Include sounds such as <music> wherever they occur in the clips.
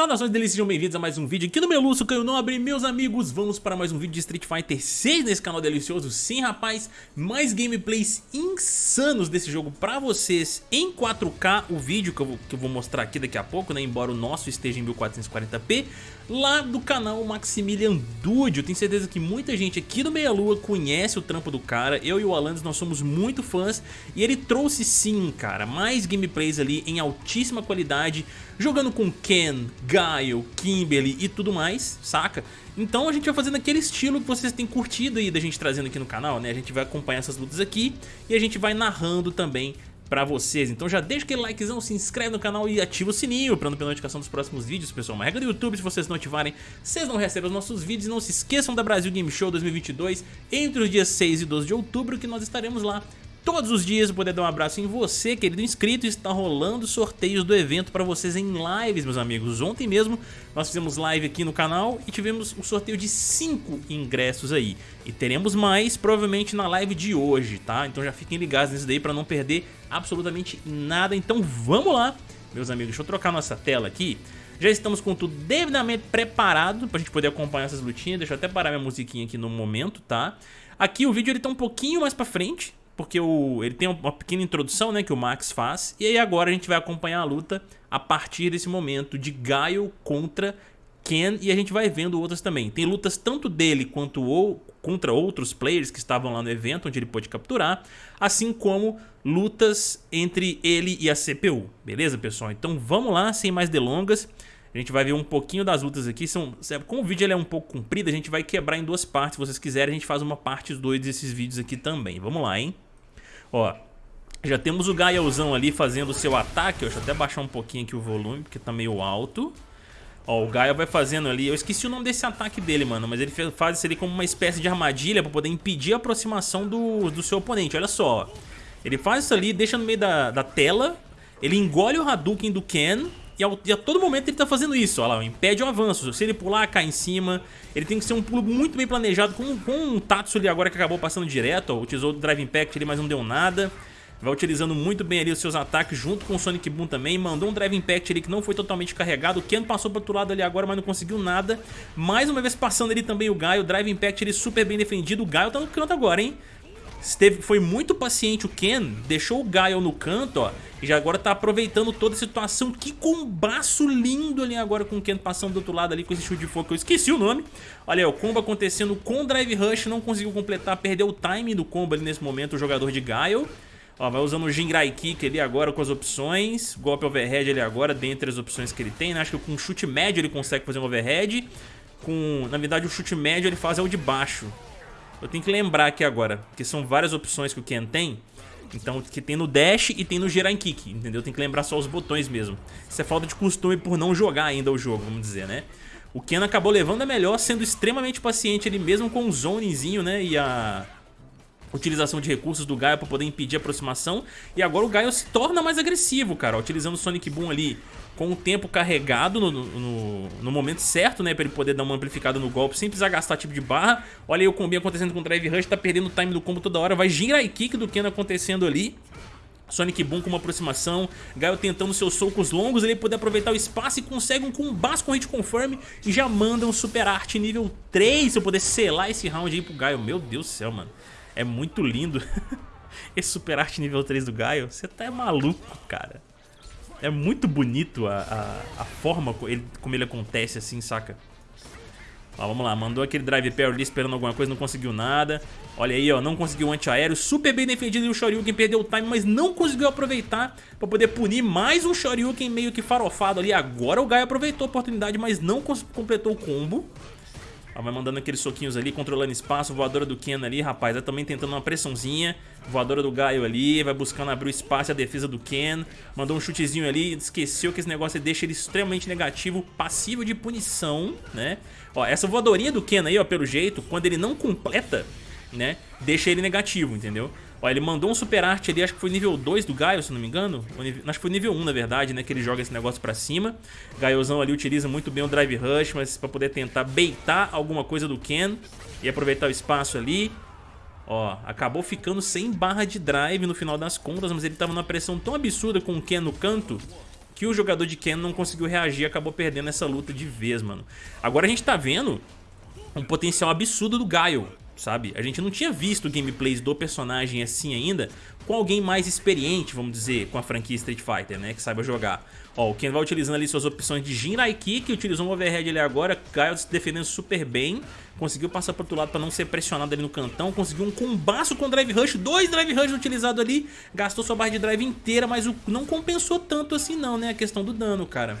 Saudações delícias, sejam bem-vindos a mais um vídeo aqui no Meluço Canho Nobre Meus amigos, vamos para mais um vídeo de Street Fighter 6 nesse canal delicioso. Sim, rapaz, mais gameplays insanos desse jogo pra vocês em 4K O vídeo que eu, vou, que eu vou mostrar aqui daqui a pouco, né, embora o nosso esteja em 1440p Lá do canal Maximilian Dude Eu tenho certeza que muita gente aqui do Meia Lua conhece o trampo do cara. Eu e o Alandes, nós somos muito fãs E ele trouxe sim, cara, mais gameplays ali em altíssima qualidade Jogando com Ken, Gaio, Kimberly e tudo mais, saca? Então a gente vai fazendo aquele estilo que vocês têm curtido aí da gente trazendo aqui no canal, né? A gente vai acompanhar essas lutas aqui e a gente vai narrando também pra vocês. Então já deixa aquele likezão, se inscreve no canal e ativa o sininho pra não perder notificação dos próximos vídeos, pessoal. Uma regra do YouTube, se vocês não ativarem, vocês não recebem os nossos vídeos. Não se esqueçam da Brasil Game Show 2022 entre os dias 6 e 12 de outubro, que nós estaremos lá todos os dias poder dar um abraço em você, querido inscrito. Está rolando sorteios do evento para vocês em lives, meus amigos. Ontem mesmo nós fizemos live aqui no canal e tivemos um sorteio de 5 ingressos aí. E teremos mais provavelmente na live de hoje, tá? Então já fiquem ligados nisso daí para não perder absolutamente nada. Então vamos lá, meus amigos. Deixa eu trocar nossa tela aqui. Já estamos com tudo devidamente preparado pra gente poder acompanhar essas lutinhas. Deixa eu até parar minha musiquinha aqui no momento, tá? Aqui o vídeo ele tá um pouquinho mais pra frente, porque o, ele tem uma pequena introdução né, que o Max faz, e aí agora a gente vai acompanhar a luta a partir desse momento de Gaio contra Ken, e a gente vai vendo outras também. Tem lutas tanto dele quanto ou, contra outros players que estavam lá no evento, onde ele pôde capturar, assim como lutas entre ele e a CPU, beleza pessoal? Então vamos lá, sem mais delongas, a gente vai ver um pouquinho das lutas aqui. São, como o vídeo ele é um pouco comprido, a gente vai quebrar em duas partes. Se vocês quiserem, a gente faz uma parte 2 desses vídeos aqui também. Vamos lá, hein? Ó, já temos o Gaielzão ali fazendo o seu ataque. Deixa eu até baixar um pouquinho aqui o volume, porque tá meio alto. Ó, o Gaia vai fazendo ali, eu esqueci o nome desse ataque dele, mano, mas ele faz isso ali como uma espécie de armadilha pra poder impedir a aproximação do, do seu oponente, olha só. Ele faz isso ali, deixa no meio da, da tela, ele engole o Hadouken do Ken e, ao, e a todo momento ele tá fazendo isso, olha lá, impede o avanço. Se ele pular, cai em cima. Ele tem que ser um pulo muito bem planejado, com, com um Tatsu ali agora que acabou passando direto, ó, utilizou o Drive Impact ali, mas não deu nada. Vai utilizando muito bem ali os seus ataques junto com o Sonic Boom também. Mandou um Drive Impact ali que não foi totalmente carregado. O Ken passou para outro lado ali agora, mas não conseguiu nada. Mais uma vez passando ali também o Gaio. Drive Impact ele super bem defendido. O Gaio tá no canto agora, hein? Esteve, foi muito paciente o Ken, deixou o Gaio no canto, ó. E já agora tá aproveitando toda a situação. Que combaço lindo ali agora com o Ken passando do outro lado ali com esse chute de fogo. Eu esqueci o nome. Olha aí, o combo acontecendo com o Drive Rush. Não conseguiu completar, perdeu o timing do combo ali nesse momento o jogador de Gaio. Ó, vai usando o Jingrai Kick ali agora com as opções. Golpe overhead ali agora, dentre as opções que ele tem. Né? Acho que com chute médio ele consegue fazer um overhead. Com, na verdade, o chute médio ele faz é o de baixo. Eu tenho que lembrar aqui agora, porque são várias opções que o Ken tem. Então, que tem no dash e tem no girar em kick, entendeu? Tem que lembrar só os botões mesmo. Isso é falta de costume por não jogar ainda o jogo, vamos dizer, né? O Ken acabou levando a melhor, sendo extremamente paciente ali mesmo com o zonezinho, né? E a utilização de recursos do Gaio para poder impedir a aproximação. E agora o Gaio se torna mais agressivo, cara, utilizando o Sonic Boom ali com o tempo carregado no, no, no, momento certo, né? Pra ele poder dar uma amplificada no golpe sem precisar gastar tipo de barra. Olha aí o combi acontecendo com o Drive Rush, tá perdendo o time do combo toda hora. Vai Jinrai Kick do Ken acontecendo ali. Sonic Boom com uma aproximação, Gaio tentando seus socos longos, ele poder aproveitar o espaço e consegue um combate com hit confirm e já manda um super arte nível 3 se eu puder selar esse round aí pro Gaio. Meu Deus do céu, mano. É muito lindo <laughs> esse super arte nível 3 do Gaio. Você tá maluco, cara. É muito bonito a, a, a forma como ele, como ele acontece assim, saca? Ó, vamos lá, mandou aquele drive pair ali esperando alguma coisa, não conseguiu nada. Olha aí, ó, não conseguiu o antiaéreo, super bem defendido e o Shoryuken perdeu o time, mas não conseguiu aproveitar pra poder punir mais um Shoryuken meio que farofado ali. Agora o Gaio aproveitou a oportunidade, mas não completou o combo. Ó, vai mandando aqueles soquinhos ali, controlando espaço, voadora do Ken ali, rapaz, vai também tentando uma pressãozinha. Voadora do Gaio ali, vai buscando abrir o espaço e a defesa do Ken. Mandou um chutezinho ali, esqueceu que esse negócio deixa ele extremamente negativo, passivo de punição, né? Ó, essa voadorinha do Ken aí, ó, pelo jeito, quando ele não completa, né, deixa ele negativo, entendeu? Ó, ele mandou um super arte ali, acho que foi nível 2 do Gaio, se não me engano. Acho que foi nível 1, na verdade, né? Que ele joga esse negócio pra cima. Gaiozão ali utiliza muito bem o Drive Rush, mas pra poder tentar baitar alguma coisa do Ken e aproveitar o espaço ali. Ó, acabou ficando sem barra de drive no final das contas, mas ele tava numa pressão tão absurda com o Ken no canto que o jogador de Ken não conseguiu reagir e acabou perdendo essa luta de vez, mano. Agora a gente tá vendo um potencial absurdo do Gaio, sabe? A gente não tinha visto gameplays do personagem assim ainda com alguém mais experiente, vamos dizer, com a franquia Street Fighter, né? Que saiba jogar. Ó, o Ken vai utilizando ali suas opções de Jinrai Kick, utilizou um overhead ali agora, Gaio se defendendo super bem, conseguiu passar pro outro lado para não ser pressionado ali no cantão, conseguiu um combaço com Drive Rush, dois Drive Rush utilizados ali, gastou sua barra de drive inteira, mas não compensou tanto assim não, né? A questão do dano, cara.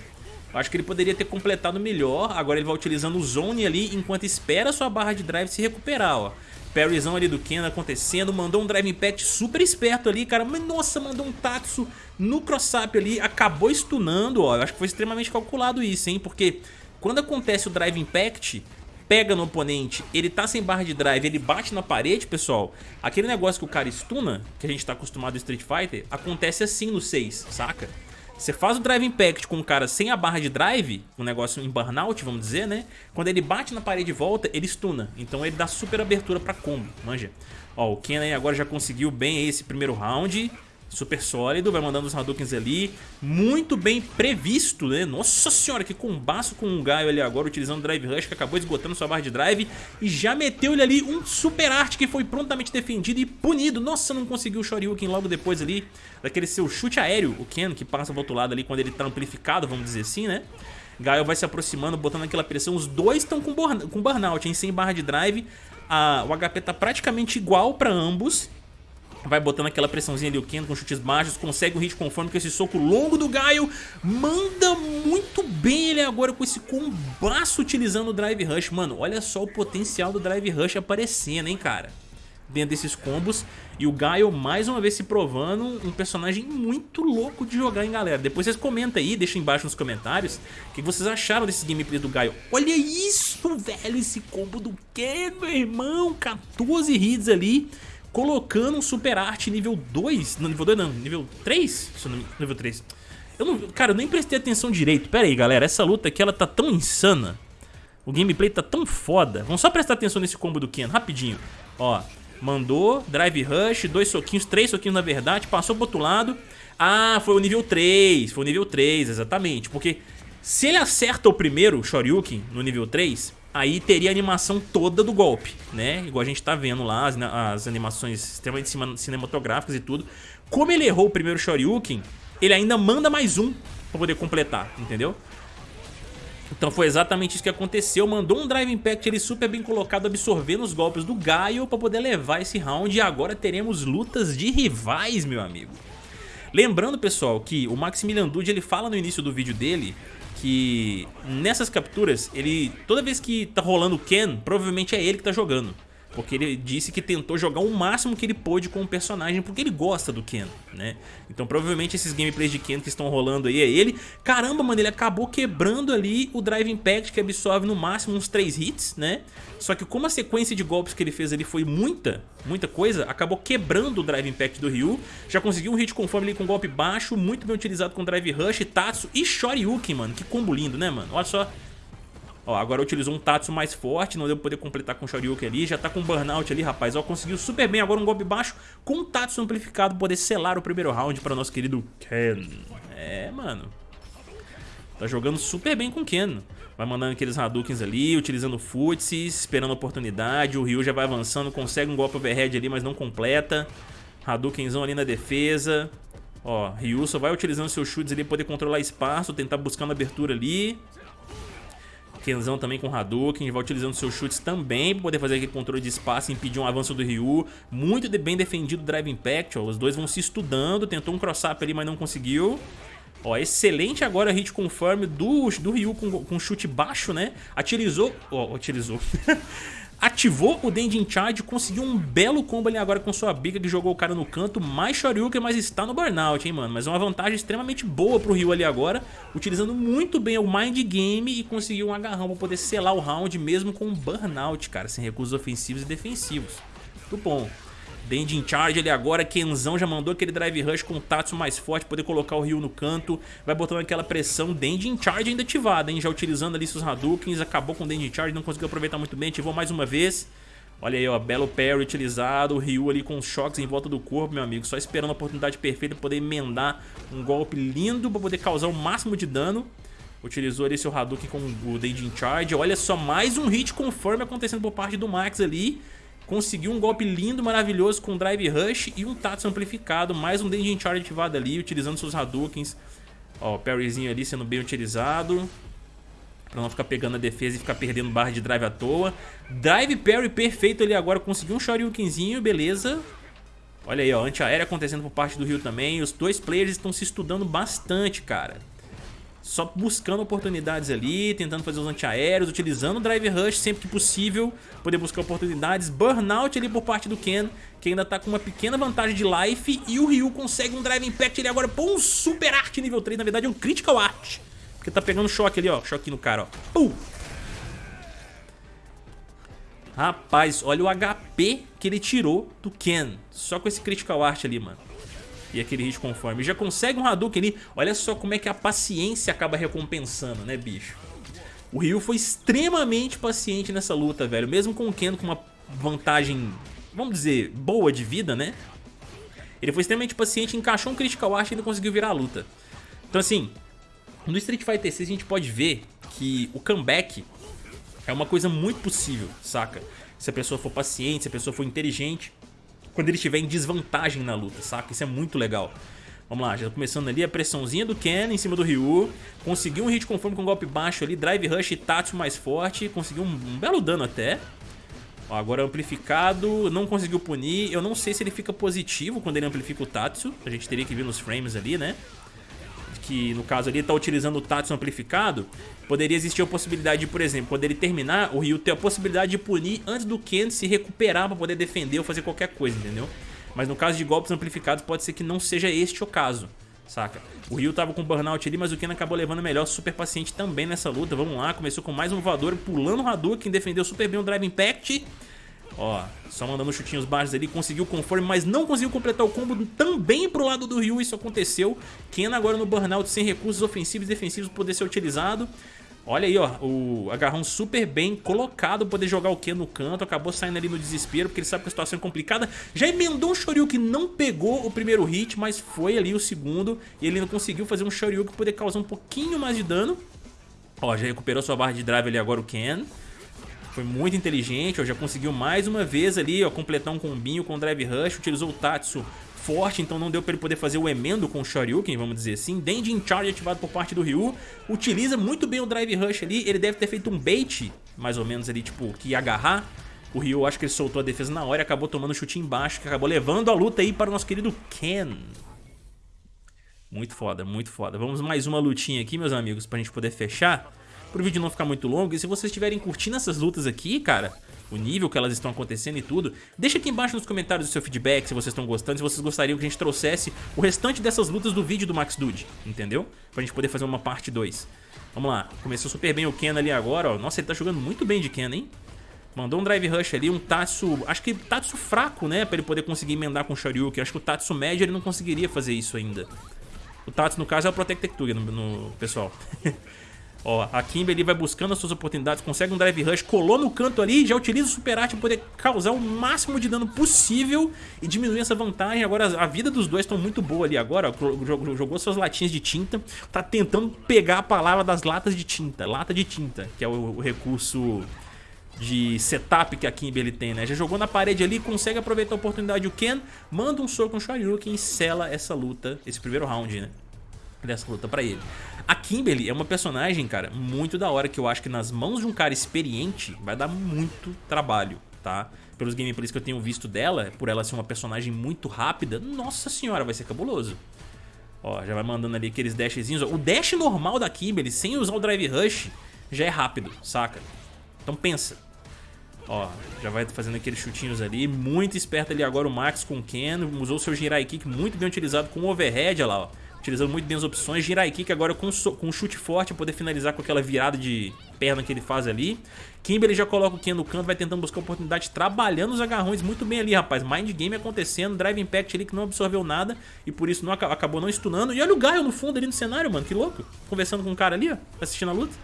Acho que ele poderia ter completado melhor, agora ele vai utilizando o Zone ali enquanto espera sua barra de drive se recuperar, ó. Parryzão ali do Ken acontecendo, mandou um Drive Impact super esperto ali, cara, nossa, mandou um Tatsu no cross-up ali, acabou stunando, ó, eu acho que foi extremamente calculado isso, hein, porque quando acontece o Drive Impact, pega no oponente, ele tá sem barra de drive, ele bate na parede, pessoal, aquele negócio que o cara stuna, que a gente tá acostumado no Street Fighter, acontece assim no 6, saca? Você faz o Drive Impact com o cara sem a barra de drive, um negócio em burnout, vamos dizer, né? Quando ele bate na parede de volta, ele stuna. Então ele dá super abertura pra combo, manja. Ó, o Ken aí agora já conseguiu bem esse primeiro round super sólido, vai mandando os Hadoukens ali, muito bem previsto, né? Nossa senhora, que combaço com o Gaio ali agora, utilizando o Drive Rush, que acabou esgotando sua barra de drive, e já meteu ele ali um super arte que foi prontamente defendido e punido. Nossa, não conseguiu o Shoryuken logo depois ali, daquele seu chute aéreo, o Ken, que passa do outro lado ali quando ele tá amplificado, vamos dizer assim, né? Gaio vai se aproximando, botando aquela pressão, os dois estão com, com burnout, hein? Sem barra de drive, a, o HP tá praticamente igual para ambos, Vai botando aquela pressãozinha ali, o Ken com chutes baixos, consegue um hit conforme com esse soco longo do Gaio. Manda muito bem ele agora com esse combaço utilizando o Drive Rush. Mano, olha só o potencial do Drive Rush aparecendo, hein, cara. Dentro desses combos. E o Gaio mais uma vez se provando um personagem muito louco de jogar, hein, galera. Depois vocês comentam aí, deixem embaixo nos comentários o que vocês acharam desse gameplay do Gaio. Olha isso, velho, esse combo do Ken, meu irmão. 14 hits ali colocando um Super Art nível 2, não, nível 2 não, nível 3? Nível 3. Eu não, cara, eu nem prestei atenção direito. Pera aí, galera, essa luta aqui, ela tá tão insana. O gameplay tá tão foda. Vamos só prestar atenção nesse combo do Ken, rapidinho. Ó, mandou, Drive Rush, dois soquinhos, três soquinhos na verdade, passou pro outro lado. Ah, foi o nível 3, foi o nível 3, exatamente. Porque se ele acerta o primeiro Shoryuken no nível 3, aí teria a animação toda do golpe, né? Igual a gente tá vendo lá, as, as animações extremamente cinematográficas e tudo. Como ele errou o primeiro Shoryuken, ele ainda manda mais um pra poder completar, entendeu? Então foi exatamente isso que aconteceu, mandou um Drive Impact ele super bem colocado, absorvendo os golpes do Gaio pra poder levar esse round e agora teremos lutas de rivais, meu amigo. Lembrando, pessoal, que o Maximilian Dude ele fala no início do vídeo dele que nessas capturas, ele toda vez que tá rolando o Ken, provavelmente é ele que tá jogando. Porque ele disse que tentou jogar o máximo que ele pôde com o personagem, porque ele gosta do Ken, né? Então provavelmente esses gameplays de Ken que estão rolando aí é ele. Caramba, mano, ele acabou quebrando ali o Drive Impact, que absorve no máximo uns 3 hits, né? Só que como a sequência de golpes que ele fez ali foi muita, muita coisa, acabou quebrando o Drive Impact do Ryu. Já conseguiu um hit conforme ali com golpe baixo, muito bem utilizado com Drive Rush, Tatsu e Shoryuken, mano. Que combo lindo, né, mano? Olha só Ó, agora utilizou um Tatsu mais forte, não deu pra poder completar com o Shoryuken ali, já tá com Burnout ali, rapaz. Ó, conseguiu super bem agora um golpe baixo com um Tatsu amplificado poder selar o primeiro round para nosso querido Ken. É, mano. Tá jogando super bem com o Ken. Vai mandando aqueles Hadoukens ali, utilizando Futsis, esperando a oportunidade. O Ryu já vai avançando, consegue um golpe overhead ali, mas não completa. Hadoukenzão ali na defesa. Ó, Ryu só vai utilizando seus chutes ali, poder controlar espaço, tentar buscando abertura ali. Kenzão também com Hadouken, vai utilizando seus chutes também para poder fazer aquele controle de espaço e impedir um avanço do Ryu. Muito bem defendido o Drive Impact, ó, os dois vão se estudando, tentou um cross-up ali, mas não conseguiu. Ó, excelente agora hit confirm do, do Ryu com, com chute baixo, né? Atirizou, ó, utilizou. <laughs> ativou o Dendin Charge, conseguiu um belo combo ali agora com sua bica que jogou o cara no canto, mais Shoryuken, mas está no burnout, hein, mano. Mas é uma vantagem extremamente boa pro Ryu ali agora, utilizando muito bem o Mind Game e conseguiu um agarrão pra poder selar o round mesmo com um burnout, cara, sem recursos ofensivos e defensivos. Muito bom. In charge ele agora, Kenzão já mandou aquele drive rush com o Tatsu mais forte, poder colocar o Ryu no canto, vai botando aquela pressão, Dandy in charge ainda ativada, hein, já utilizando ali seus Hadoukens, acabou com o Dandy in charge, não conseguiu aproveitar muito bem, ativou mais uma vez. Olha aí, ó, belo parry utilizado, o Ryu ali com os choques em volta do corpo, meu amigo, só esperando a oportunidade perfeita para poder emendar um golpe lindo para poder causar o máximo de dano. Utilizou ali seu Hadouken com o Danger Charge. Olha só, mais um hit conforme acontecendo por parte do Max ali. Conseguiu um golpe lindo, maravilhoso com Drive Rush e um Tatsu amplificado. Mais um Danger Charge ativado ali, utilizando seus Hadoukens. Ó, o parryzinho ali sendo bem utilizado. Pra não ficar pegando a defesa e ficar perdendo barra de drive à toa. Drive parry perfeito ali agora. Conseguiu um Shoryukenzinho, beleza. Olha aí, ó, anti-aérea acontecendo por parte do Rio também. Os dois players estão se estudando bastante, cara. Só buscando oportunidades ali, tentando fazer os antiaéreos, utilizando o Drive Rush sempre que possível, poder buscar oportunidades. Burnout ali por parte do Ken, que ainda tá com uma pequena vantagem de life. E o Ryu consegue um Drive Impact ali agora, pô, um Super Art nível 3, na verdade é um Critical Art. Porque tá pegando choque ali, ó. Choque no cara, ó. Pum! Rapaz, olha o HP que ele tirou do Ken. Só com esse Critical Art ali, mano. E aquele hit conforme. Já consegue um Hadouken ali. Olha só como é que a paciência acaba recompensando, né, bicho? O Ryu foi extremamente paciente nessa luta, velho. Mesmo com o Ken com uma vantagem, vamos dizer, boa de vida, né? Ele foi extremamente paciente, encaixou um Critical Art e ainda conseguiu virar a luta. Então assim, no Street Fighter 6 a gente pode ver que o comeback é uma coisa muito possível, saca? Se a pessoa for paciente, se a pessoa for inteligente, quando ele estiver em desvantagem na luta, saca? Isso é muito legal. Vamos lá, já tá começando ali a pressãozinha do Ken em cima do Ryu. Conseguiu um hit conforme com um golpe baixo ali, Drive Rush e Tatsu mais forte. Conseguiu um, um belo dano até. Ó, agora amplificado, não conseguiu punir. Eu não sei se ele fica positivo quando ele amplifica o Tatsu. A gente teria que ver nos frames ali, né? Que no caso ali está utilizando o Tatsu amplificado, poderia existir a possibilidade de, por exemplo, quando ele terminar, o Ryu ter a possibilidade de punir antes do Ken se recuperar para poder defender ou fazer qualquer coisa, entendeu? Mas no caso de golpes amplificados pode ser que não seja este o caso, saca? O Ryu tava com burnout ali, mas o Ken acabou levando melhor, super paciente também nessa luta. Vamos lá, começou com mais um voador, pulando o Hadouken, defendeu super bem o Drive Impact Ó, só mandando chutinhos baixos ali, conseguiu conforme, mas não conseguiu completar o combo também pro lado do Ryu, isso aconteceu. Ken agora no burnout sem recursos ofensivos e defensivos poder ser utilizado. Olha aí, ó, o agarrão super bem colocado, poder jogar o Ken no canto, acabou saindo ali no desespero, porque ele sabe que a situação é complicada. Já emendou um Shoryuken, não pegou o primeiro hit, mas foi ali o segundo, e ele não conseguiu fazer um Shoryuken poder causar um pouquinho mais de dano. Ó, já recuperou sua barra de drive ali agora o Ken. Foi muito inteligente, ó, já conseguiu mais uma vez ali, ó, completar um combinho com o Drive Rush, utilizou o Tatsu forte, então não deu pra ele poder fazer o emendo com o Shoryuken, vamos dizer assim. Dendin Charge ativado por parte do Ryu, utiliza muito bem o Drive Rush ali, ele deve ter feito um bait, mais ou menos ali, tipo, que ia agarrar. O Ryu, acho que ele soltou a defesa na hora e acabou tomando um chute embaixo, que acabou levando a luta aí para o nosso querido Ken. Muito foda, muito foda. Vamos mais uma lutinha aqui, meus amigos, pra gente poder fechar pro vídeo não ficar muito longo. E se vocês estiverem curtindo essas lutas aqui, cara, o nível que elas estão acontecendo e tudo, deixa aqui embaixo nos comentários o seu feedback, se vocês estão gostando, se vocês gostariam que a gente trouxesse o restante dessas lutas do vídeo do Max Dude, entendeu? Pra gente poder fazer uma parte 2. Vamos lá, começou super bem o Ken ali agora, ó. Nossa, ele tá jogando muito bem de Ken, hein? Mandou um Drive Rush ali, um Tatsu, acho que Tatsu fraco, né, pra ele poder conseguir emendar com o Shoryuken. Acho que o Tatsu médio ele não conseguiria fazer isso ainda. O Tatsu, no caso, é o Protect Tectuga, no, no pessoal. <laughs> Ó, a Kimberly vai buscando as suas oportunidades, consegue um Drive Rush, colou no canto ali, já utiliza o Super Art para poder causar o máximo de dano possível e diminuir essa vantagem. Agora a vida dos dois estão muito boa ali agora, ó, jogou suas latinhas de tinta, tá tentando pegar a palavra das latas de tinta, lata de tinta, que é o, o recurso de setup que a Kimberly tem, né? Já jogou na parede ali, consegue aproveitar a oportunidade o Ken, manda um soco no Shoryuken e sela essa luta, esse primeiro round, né? Dessa luta pra ele. A Kimberly é uma personagem, cara, muito da hora que eu acho que nas mãos de um cara experiente vai dar muito trabalho, tá? Pelos gameplays que eu tenho visto dela, por ela ser uma personagem muito rápida, nossa senhora, vai ser cabuloso. Ó, já vai mandando ali aqueles dashzinhos. O dash normal da Kimberly, sem usar o Drive Rush, já é rápido, saca? Então pensa. Ó, já vai fazendo aqueles chutinhos ali. Muito esperto ali agora o Max com o Ken. Usou seu Jirai Kick muito bem utilizado com o overhead, olha lá, ó utilizando muito bem as opções. Jirai Kick agora com, so, com um chute forte, poder finalizar com aquela virada de perna que ele faz ali. Kimberly já coloca o Ken no canto, vai tentando buscar oportunidade, trabalhando os agarrões muito bem ali, rapaz. Mind Game acontecendo, Drive Impact ali que não absorveu nada e por isso não, acabou não stunando. E olha o Gaio no fundo ali no cenário, mano, que louco. Conversando com um cara ali, ó, assistindo a luta.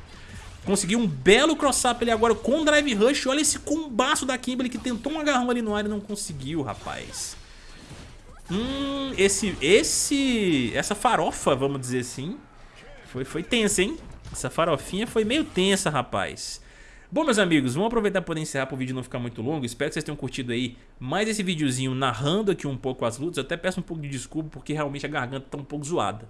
Conseguiu um belo cross-up ali agora com Drive Rush. Olha esse combaço da Kimberly que tentou um agarrão ali no ar e não conseguiu, rapaz. Hum, esse, esse, essa farofa, vamos dizer assim, foi, foi tensa, hein? Essa farofinha foi meio tensa, rapaz. Bom, meus amigos, vamos aproveitar para encerrar para o vídeo não ficar muito longo. Espero que vocês tenham curtido aí mais esse videozinho narrando aqui um pouco as lutas. Eu até peço um pouco de desculpa porque realmente a garganta tá um pouco zoada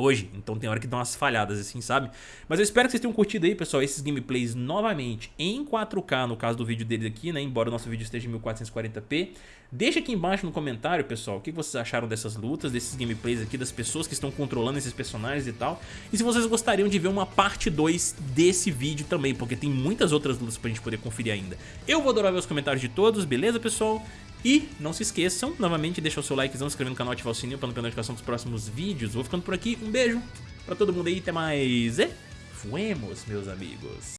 hoje, então tem hora que dá umas falhadas assim, sabe? Mas eu espero que vocês tenham curtido aí, pessoal, esses gameplays novamente em 4K, no caso do vídeo deles aqui, né? Embora o nosso vídeo esteja em 1440p. Deixa aqui embaixo no comentário, pessoal, o que vocês acharam dessas lutas, desses gameplays aqui, das pessoas que estão controlando esses personagens e tal. E se vocês gostariam de ver uma parte 2 desse vídeo também, porque tem muitas outras lutas pra gente poder conferir ainda. Eu vou adorar ver os comentários de todos, beleza, pessoal? E não se esqueçam, novamente, deixa o seu likezão, se inscrever no canal, ativar o sininho para não perder notificação dos próximos vídeos. Vou ficando por aqui, um beijo pra todo mundo aí, até mais e fuemos, meus amigos.